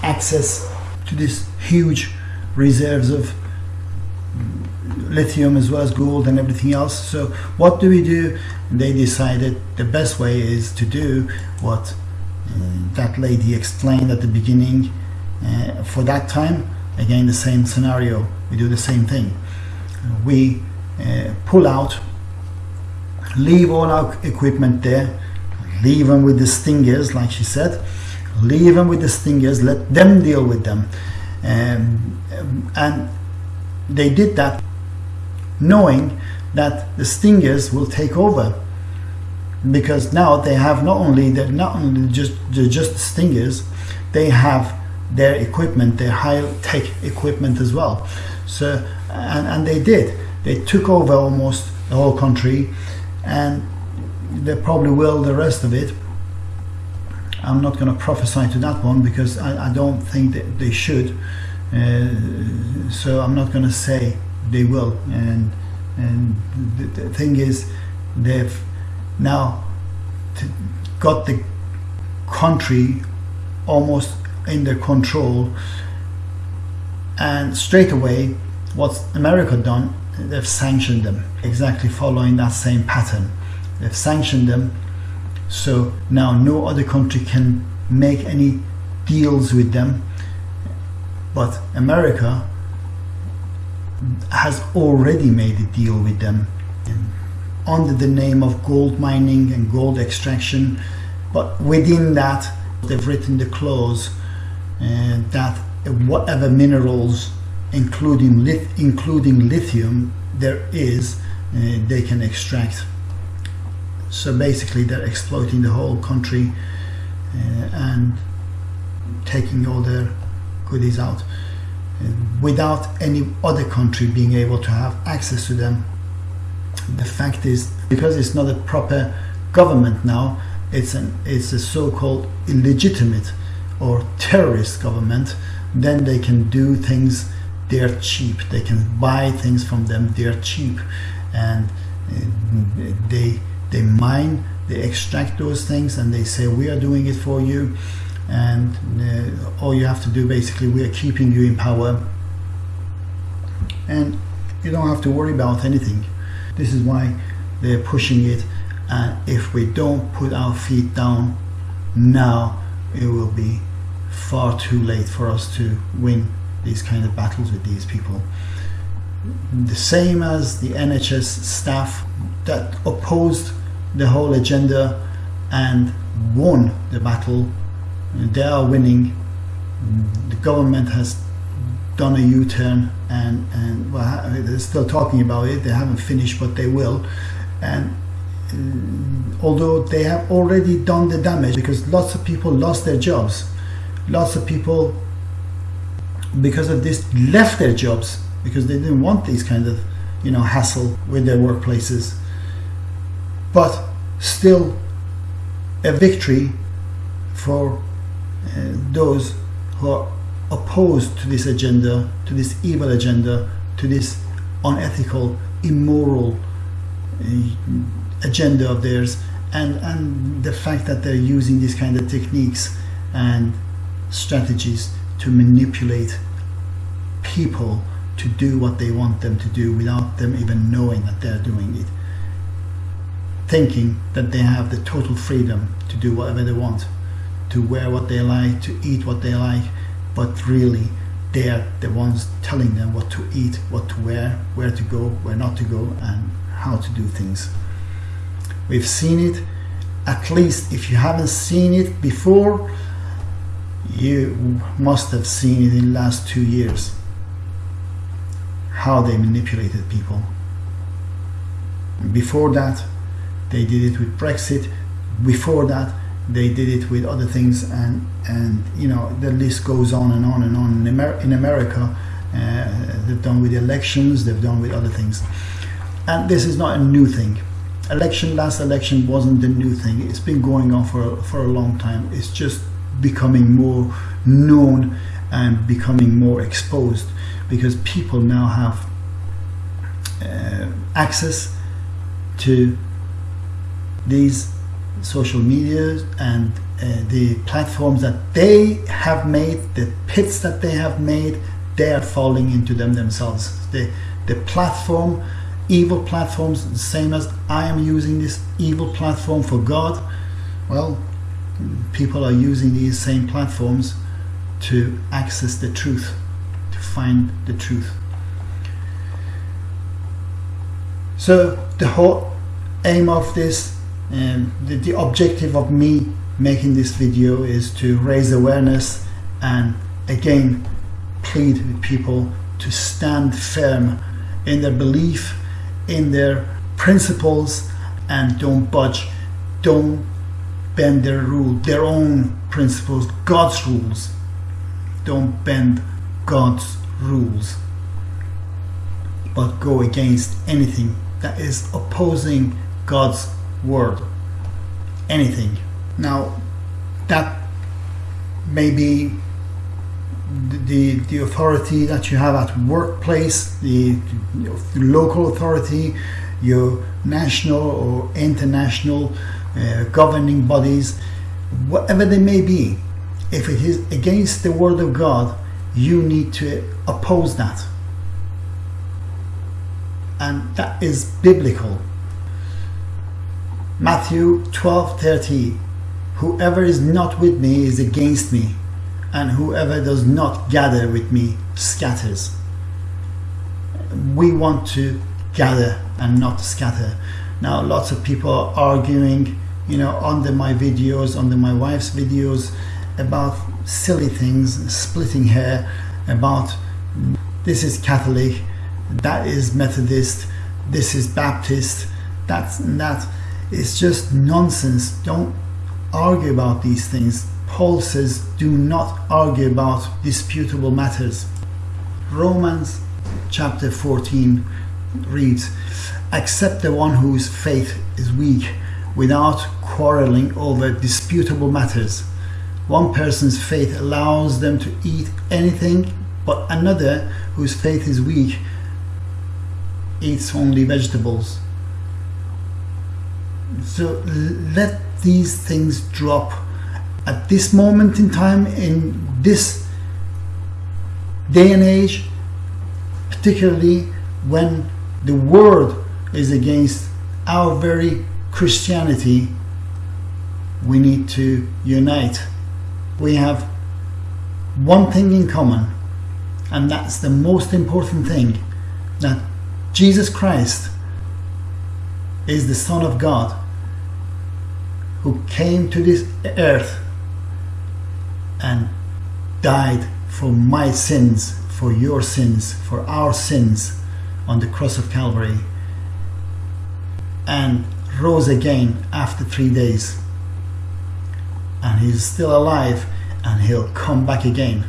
access to these huge reserves of lithium as well as gold and everything else. So, what do we do? They decided the best way is to do what uh, that lady explained at the beginning. Uh, for that time, again the same scenario. We do the same thing. We uh, pull out leave all our equipment there leave them with the stingers like she said. Leave them with the stingers let them deal with them. Um, and they did that knowing that the stingers will take over because now they have not only they're not only just just stingers they have their equipment, their high-tech equipment as well. So, and, and they did. They took over almost the whole country, and they probably will the rest of it. I'm not going to prophesy to that one because I, I don't think that they should. Uh, so I'm not going to say they will. And and the, the thing is, they've now got the country almost in their control and straight away What's America done? They've sanctioned them, exactly following that same pattern. They've sanctioned them, so now no other country can make any deals with them. But America has already made a deal with them under the name of gold mining and gold extraction. But within that, they've written the clause that whatever minerals, including lith- including lithium, there is, uh, they can extract. So basically, they're exploiting the whole country uh, and taking all their goodies out uh, without any other country being able to have access to them. The fact is, because it's not a proper government now, it's an it's a so-called illegitimate or terrorist government. Then they can do things. They're cheap. They can buy things from them. They're cheap, and uh, they they mine. They extract those things, and they say we are doing it for you and uh, all you have to do basically we are keeping you in power and you don't have to worry about anything this is why they're pushing it and if we don't put our feet down now it will be far too late for us to win these kind of battles with these people the same as the NHS staff that opposed the whole agenda and won the battle they are winning. The government has done a U-turn and and well, they're still talking about it. They haven't finished, but they will. And although they have already done the damage, because lots of people lost their jobs, lots of people because of this left their jobs because they didn't want these kind of you know hassle with their workplaces. But still, a victory for uh, those who are opposed to this agenda, to this evil agenda, to this unethical, immoral uh, agenda of theirs, and, and the fact that they're using these kind of techniques and strategies to manipulate people to do what they want them to do without them even knowing that they're doing it. Thinking that they have the total freedom to do whatever they want to wear what they like, to eat what they like, but really they're the ones telling them what to eat, what to wear, where to go, where not to go, and how to do things. We've seen it, at least if you haven't seen it before, you must have seen it in the last two years. How they manipulated people. Before that, they did it with Brexit. Before that, they did it with other things and and you know the list goes on and on and on in, Amer- in America uh, they've done with elections they've done with other things and this is not a new thing election last election wasn't the new thing it's been going on for for a long time it's just becoming more known and becoming more exposed because people now have uh, access to these social media and uh, the platforms that they have made, the pits that they have made, they are falling into them themselves. The, the platform, evil platforms, the same as I am using this evil platform for God, well, people are using these same platforms to access the truth, to find the truth. So the whole aim of this and the, the objective of me making this video is to raise awareness and again plead with people to stand firm in their belief in their principles and don't budge don't bend their rule their own principles god's rules. Don't bend god's rules but go against anything that is opposing god's word. Anything. Now that may be the the authority that you have at workplace the, the local authority your national or international uh, governing bodies whatever they may be if it is against the word of god you need to oppose that and that is biblical. Matthew 12:30 Whoever is not with me is against me and whoever does not gather with me scatters. We want to gather and not scatter. Now lots of people are arguing, you know, under my videos, under my wife's videos about silly things, splitting hair, about this is Catholic, that is Methodist, this is Baptist, that's that. It's just nonsense. Don't argue about these things. Paul says, do not argue about disputable matters. Romans chapter 14 reads, Accept the one whose faith is weak without quarreling over disputable matters. One person's faith allows them to eat anything, but another whose faith is weak eats only vegetables. So let these things drop at this moment in time, in this day and age, particularly when the world is against our very Christianity, we need to unite. We have one thing in common, and that's the most important thing that Jesus Christ is the Son of God who came to this earth and died for my sins, for your sins, for our sins on the cross of Calvary and rose again after three days. And he's still alive and he'll come back again.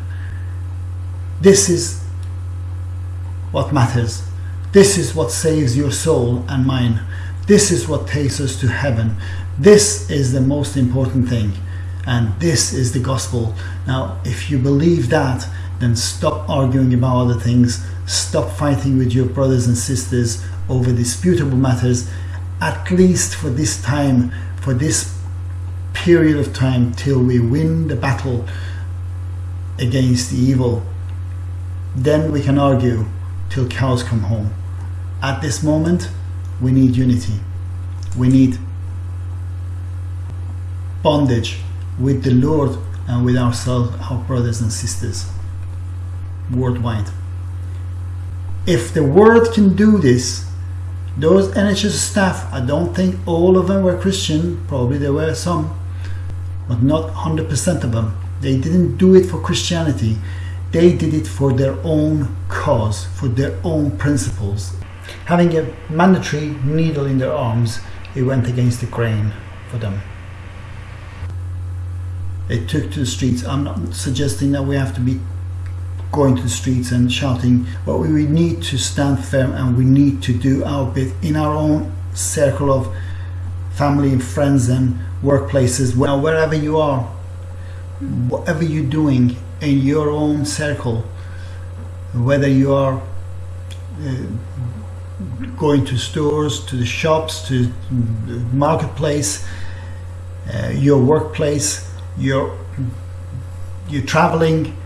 This is what matters. This is what saves your soul and mine. This is what takes us to heaven. This is the most important thing. And this is the gospel. Now, if you believe that, then stop arguing about other things. Stop fighting with your brothers and sisters over disputable matters, at least for this time, for this period of time, till we win the battle against the evil. Then we can argue till cows come home. At this moment, we need unity. We need bondage with the Lord and with ourselves, our brothers and sisters worldwide. If the world can do this, those NHS staff, I don't think all of them were Christian, probably there were some, but not 100% of them. They didn't do it for Christianity, they did it for their own cause, for their own principles. Having a mandatory needle in their arms, it went against the grain for them they took to the streets. I'm not suggesting that we have to be going to the streets and shouting, but we need to stand firm and we need to do our bit in our own circle of family and friends and workplaces, wherever you are, whatever you're doing in your own circle, whether you are uh, going to stores, to the shops, to the marketplace, uh, your workplace, you're you're traveling,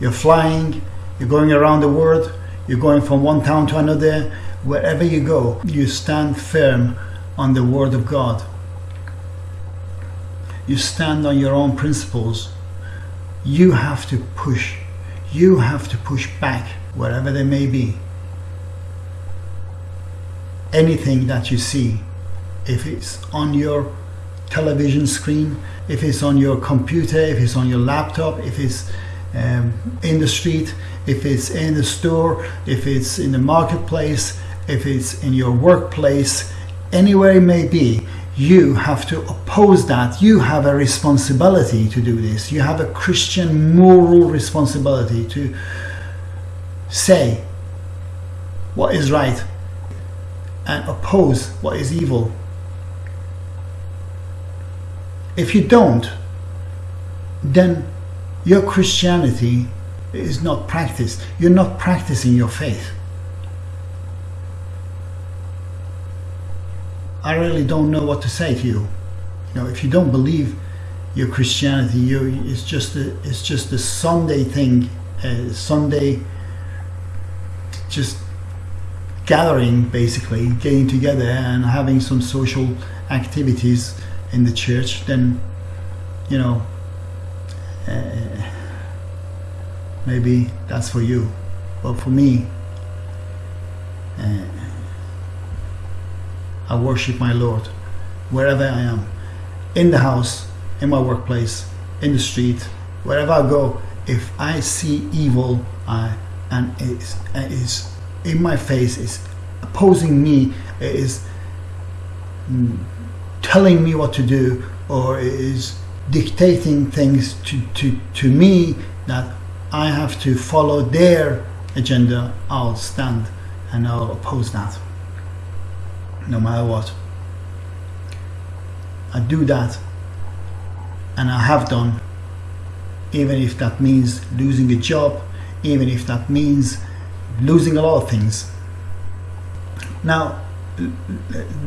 you're flying, you're going around the world, you're going from one town to another, wherever you go, you stand firm on the word of God. You stand on your own principles. You have to push. You have to push back wherever they may be. Anything that you see, if it's on your television screen, if it's on your computer, if it's on your laptop, if it's um, in the street, if it's in the store, if it's in the marketplace, if it's in your workplace, anywhere it may be, you have to oppose that. You have a responsibility to do this. You have a Christian moral responsibility to say what is right and oppose what is evil. If you don't, then your Christianity is not practiced. You're not practicing your faith. I really don't know what to say to you. You know, if you don't believe your Christianity, you it's just a, it's just a Sunday thing, a Sunday just gathering basically getting together and having some social activities in the church then you know uh, maybe that's for you. But for me uh, I worship my Lord wherever I am. In the house in my workplace in the street wherever I go if I see evil uh, and it's in my face is opposing me is mm, telling me what to do or is dictating things to, to, to me that I have to follow their agenda, I'll stand and I'll oppose that no matter what. I do that and I have done even if that means losing a job, even if that means losing a lot of things. Now,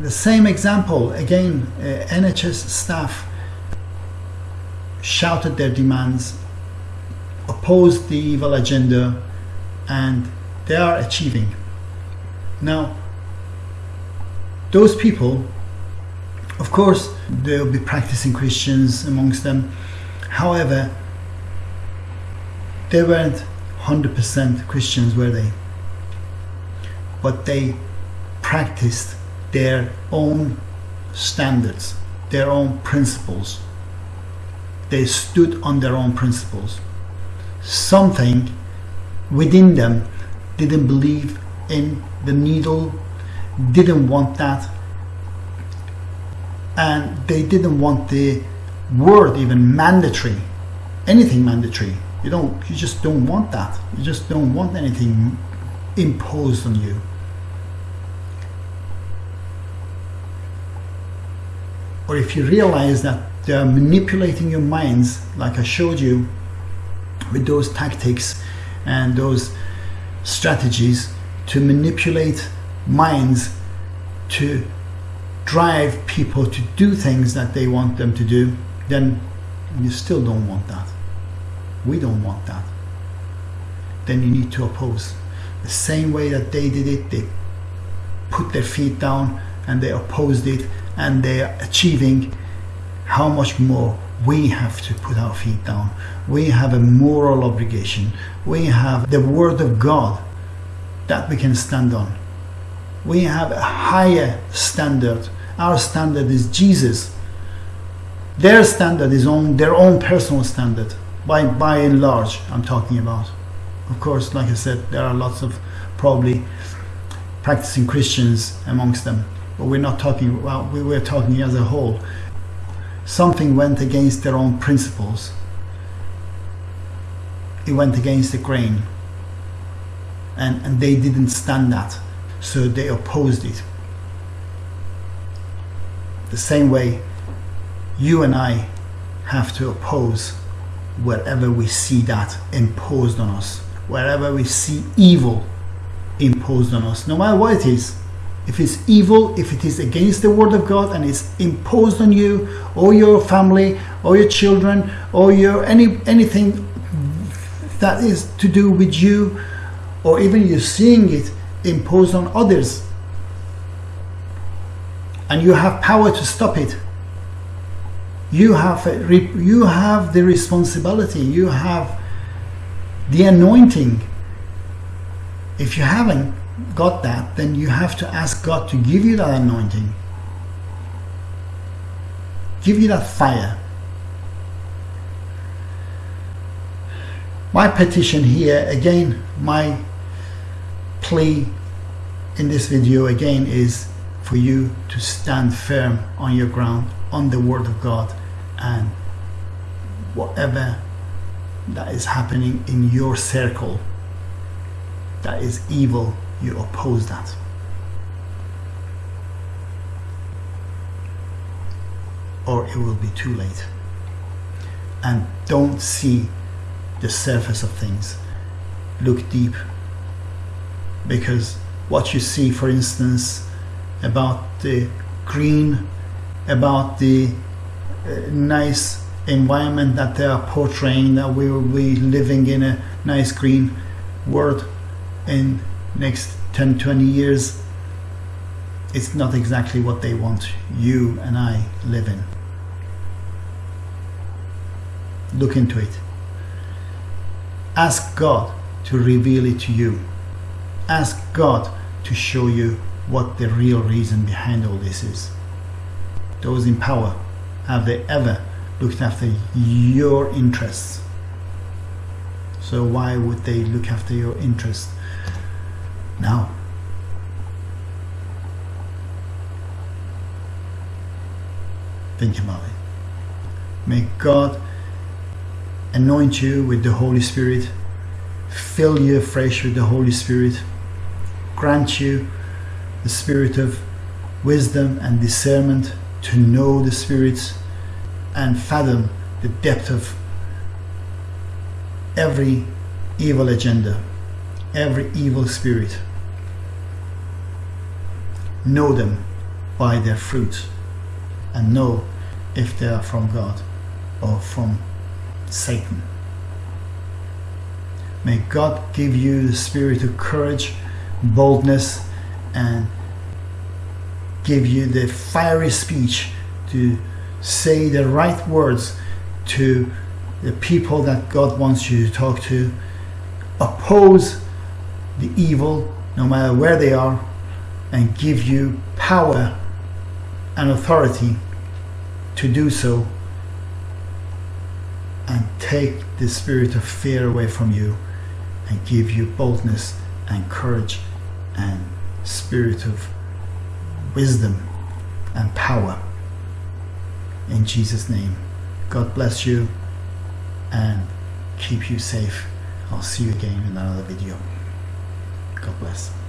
the same example again, uh, NHS staff shouted their demands, opposed the evil agenda, and they are achieving. Now, those people, of course, there will be practicing Christians amongst them. However, they weren't 100% Christians, were they? But they practiced their own standards, their own principles. They stood on their own principles. Something within them didn't believe in the needle, didn't want that, and they didn't want the word even mandatory, anything mandatory. You don't, you just don't want that. You just don't want anything imposed on you. Or if you realize that they are manipulating your minds, like I showed you with those tactics and those strategies to manipulate minds to drive people to do things that they want them to do, then you still don't want that. We don't want that. Then you need to oppose. The same way that they did it, they put their feet down and they opposed it and they are achieving how much more we have to put our feet down. We have a moral obligation. We have the Word of God that we can stand on. We have a higher standard. Our standard is Jesus. Their standard is on their own personal standard by by and large I'm talking about of course like I said there are lots of probably practicing Christians amongst them we're not talking well we were talking as a whole. Something went against their own principles. It went against the grain. And and they didn't stand that. So they opposed it. The same way you and I have to oppose wherever we see that imposed on us, wherever we see evil imposed on us, no matter what it is. If it's evil, if it is against the word of God and it's imposed on you or your family or your children or your any anything that is to do with you or even you're seeing it imposed on others and you have power to stop it you have you have the responsibility you have the anointing. If you haven't got that then you have to ask God to give you that anointing. Give you that fire. My petition here again my plea in this video again is for you to stand firm on your ground on the word of God and whatever that is happening in your circle that is evil, you oppose that. Or it will be too late. And don't see the surface of things. Look deep. Because what you see, for instance, about the green, about the uh, nice environment that they are portraying that we will be living in a nice green world in next 10, 20 years, it's not exactly what they want you and I live in. Look into it. Ask God to reveal it to you. Ask God to show you what the real reason behind all this is. Those in power, have they ever looked after your interests? So why would they look after your interests now? Think about it. May God anoint you with the Holy Spirit, fill you afresh with the Holy Spirit, grant you the spirit of wisdom and discernment to know the spirits and fathom the depth of every evil agenda, every evil spirit. Know them by their fruit and know if they are from God or from Satan. May God give you the spirit of courage, boldness, and give you the fiery speech to say the right words to the people that God wants you to talk to. Oppose the evil, no matter where they are, and give you power and authority to do so and take the spirit of fear away from you and give you boldness and courage and spirit of wisdom and power. In Jesus name God bless you and keep you safe. I'll see you again in another video. God bless